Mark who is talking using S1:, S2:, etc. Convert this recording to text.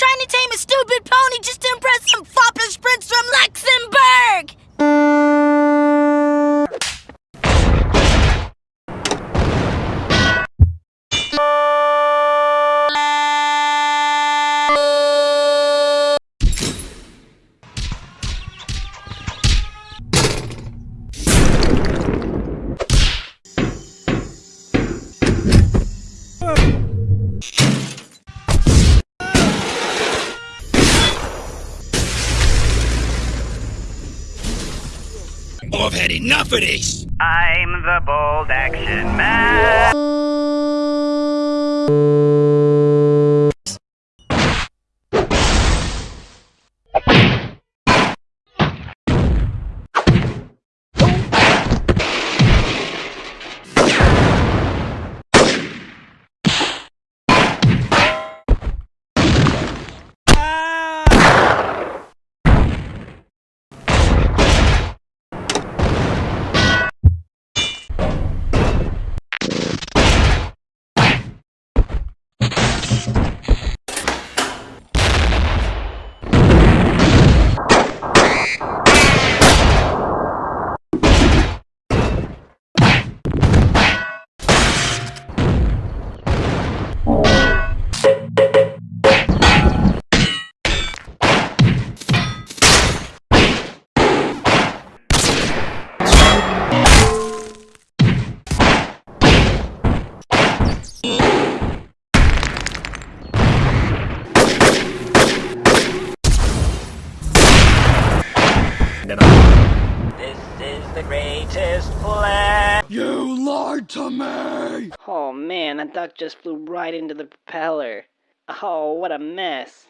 S1: trying to tame a stupid pony just to impress some foppish prince from Luxembourg! you
S2: I've
S3: had enough of this!
S2: I'm the bold action man. This
S4: is the greatest plan.
S3: You lied to me!
S5: Oh man, that duck just flew right into the propeller. Oh, what a mess.